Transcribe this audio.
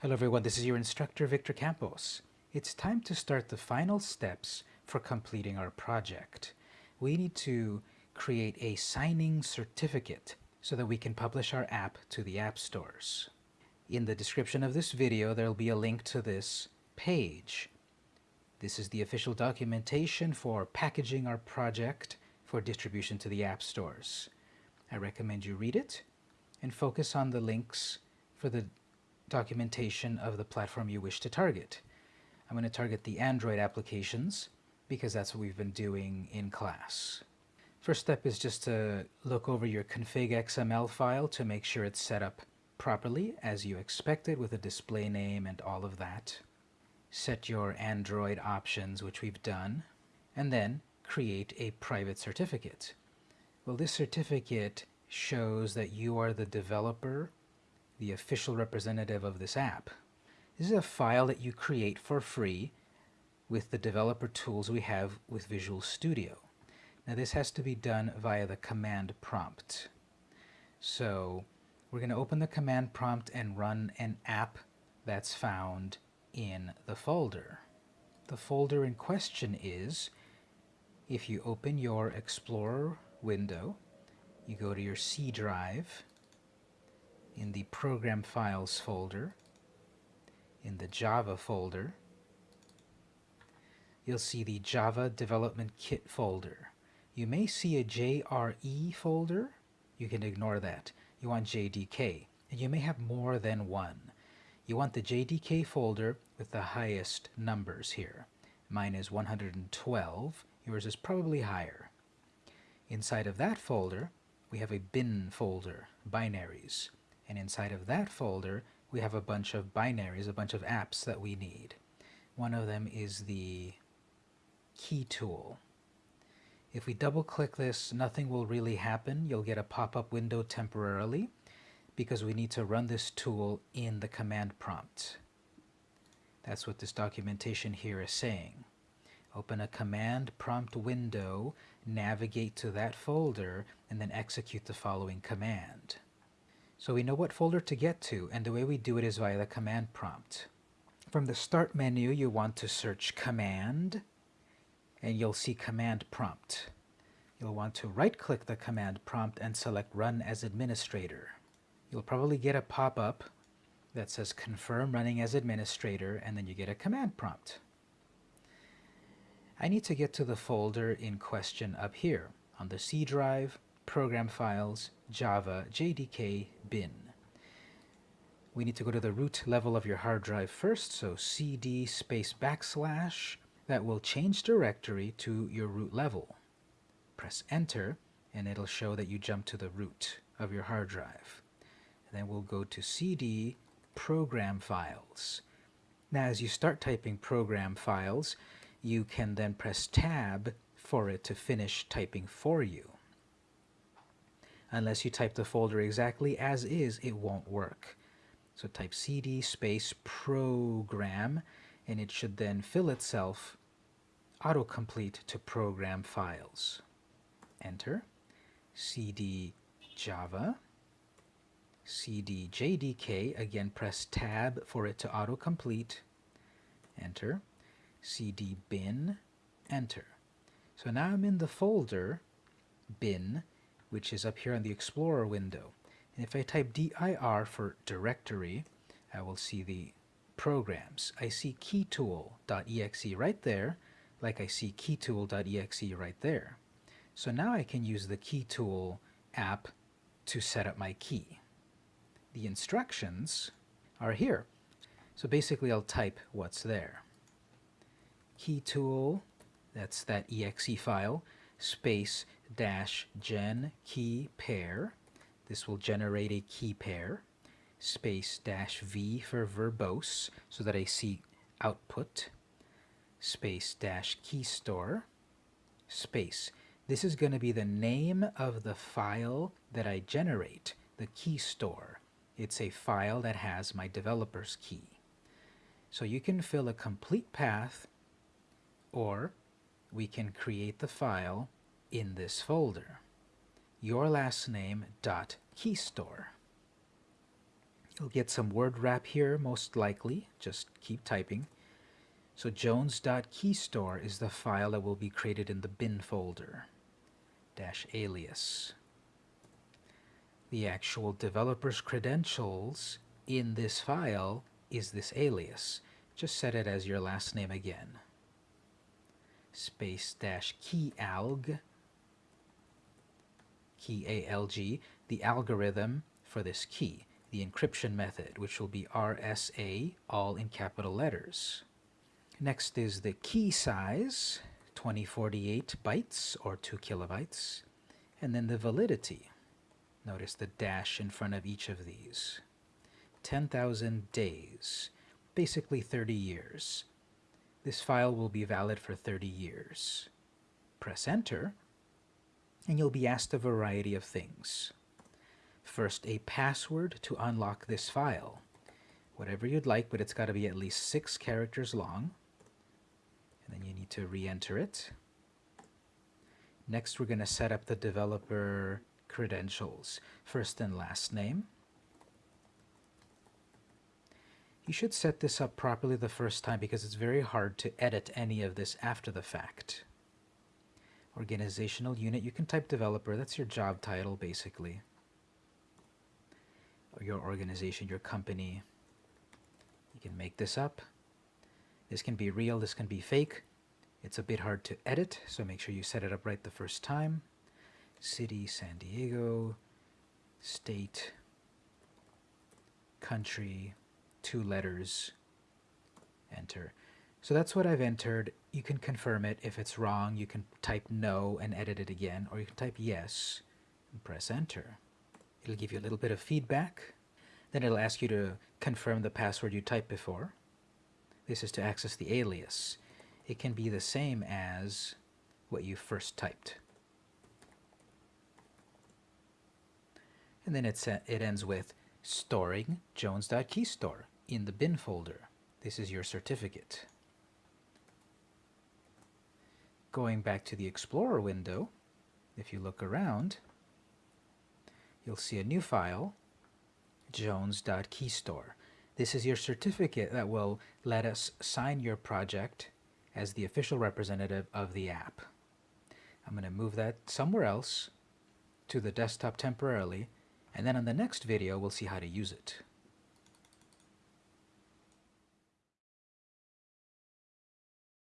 Hello everyone, this is your instructor Victor Campos. It's time to start the final steps for completing our project. We need to create a signing certificate so that we can publish our app to the app stores. In the description of this video there will be a link to this page. This is the official documentation for packaging our project for distribution to the app stores. I recommend you read it and focus on the links for the documentation of the platform you wish to target. I'm going to target the Android applications because that's what we've been doing in class. First step is just to look over your config XML file to make sure it's set up properly as you expected with a display name and all of that. Set your Android options, which we've done, and then create a private certificate. Well, this certificate shows that you are the developer the official representative of this app. This is a file that you create for free with the developer tools we have with Visual Studio. Now this has to be done via the command prompt. So we're going to open the command prompt and run an app that's found in the folder. The folder in question is, if you open your Explorer window, you go to your C drive, the Program Files folder, in the Java folder, you'll see the Java Development Kit folder. You may see a JRE folder. You can ignore that. You want JDK, and you may have more than one. You want the JDK folder with the highest numbers here. Mine is 112. Yours is probably higher. Inside of that folder, we have a bin folder, binaries. And inside of that folder, we have a bunch of binaries, a bunch of apps that we need. One of them is the key tool. If we double click this, nothing will really happen. You'll get a pop-up window temporarily because we need to run this tool in the command prompt. That's what this documentation here is saying. Open a command prompt window, navigate to that folder, and then execute the following command. So we know what folder to get to, and the way we do it is via the command prompt. From the Start menu, you want to search Command, and you'll see Command Prompt. You'll want to right-click the command prompt and select Run as Administrator. You'll probably get a pop-up that says Confirm Running as Administrator, and then you get a command prompt. I need to get to the folder in question up here on the C drive, Program Files, Java, JDK, bin. We need to go to the root level of your hard drive first, so cd space backslash. That will change directory to your root level. Press enter, and it'll show that you jump to the root of your hard drive. And then we'll go to cd program files. Now as you start typing program files, you can then press tab for it to finish typing for you. Unless you type the folder exactly as is, it won't work. So type cd space program, and it should then fill itself autocomplete to program files. Enter. cd java, cd jdk, again press tab for it to autocomplete. Enter. cd bin, enter. So now I'm in the folder bin which is up here on the Explorer window. And if I type dir for directory, I will see the programs. I see keytool.exe right there, like I see keytool.exe right there. So now I can use the keytool app to set up my key. The instructions are here. So basically I'll type what's there. Keytool, that's that exe file, space dash gen key pair. This will generate a key pair. Space dash v for verbose so that I see output. Space dash key store. Space. This is going to be the name of the file that I generate, the key store. It's a file that has my developer's key. So you can fill a complete path or we can create the file in this folder. Your last name dot keystore. You'll get some word wrap here, most likely. Just keep typing. So jones.keystore is the file that will be created in the bin folder, dash alias. The actual developer's credentials in this file is this alias. Just set it as your last name again. Space dash keyalg, key A-L-G, the algorithm for this key, the encryption method, which will be RSA, all in capital letters. Next is the key size, 2048 bytes or 2 kilobytes, and then the validity. Notice the dash in front of each of these. 10,000 days, basically 30 years. This file will be valid for 30 years. Press enter, and you'll be asked a variety of things. First, a password to unlock this file. Whatever you'd like, but it's got to be at least six characters long and then you need to re-enter it. Next, we're going to set up the developer credentials, first and last name. You should set this up properly the first time because it's very hard to edit any of this after the fact. Organizational unit, you can type developer, that's your job title basically. Or your organization, your company. You can make this up. This can be real, this can be fake. It's a bit hard to edit, so make sure you set it up right the first time. City, San Diego, state, country, two letters, enter. So that's what I've entered. You can confirm it. If it's wrong, you can type no and edit it again, or you can type yes and press enter. It'll give you a little bit of feedback. Then it'll ask you to confirm the password you typed before. This is to access the alias. It can be the same as what you first typed. And then it, it ends with storing jones.keystore in the bin folder. This is your certificate. Going back to the Explorer window, if you look around, you'll see a new file, jones.keystore. This is your certificate that will let us sign your project as the official representative of the app. I'm going to move that somewhere else to the desktop temporarily, and then on the next video we'll see how to use it.